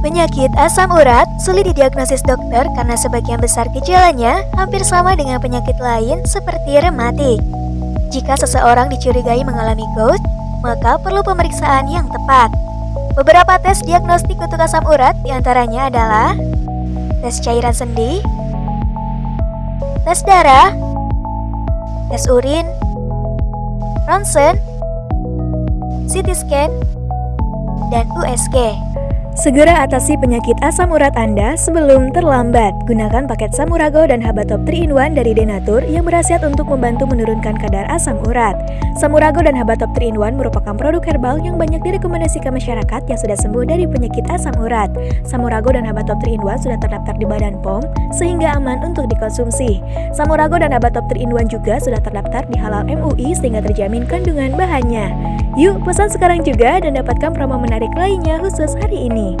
Penyakit asam urat sulit didiagnosis dokter karena sebagian besar gejalanya hampir sama dengan penyakit lain seperti rematik. Jika seseorang dicurigai mengalami gout, maka perlu pemeriksaan yang tepat. Beberapa tes diagnostik untuk asam urat di antaranya adalah tes cairan sendi, tes darah, tes urin, ronsen, CT scan, dan USG. Segera atasi penyakit asam urat Anda sebelum terlambat. Gunakan paket Samurago dan Habatop 3-in-1 dari Denatur yang berhasil untuk membantu menurunkan kadar asam urat. Samurago dan Habatop 3-in-1 merupakan produk herbal yang banyak direkomendasikan masyarakat yang sudah sembuh dari penyakit asam urat. Samurago dan Habatop 3-in-1 sudah terdaftar di Badan POM sehingga aman untuk dikonsumsi. Samurago dan Habatop 3-in-1 juga sudah terdaftar di Halal MUI sehingga terjamin kandungan bahannya. Yuk pesan sekarang juga dan dapatkan promo menarik lainnya khusus hari ini.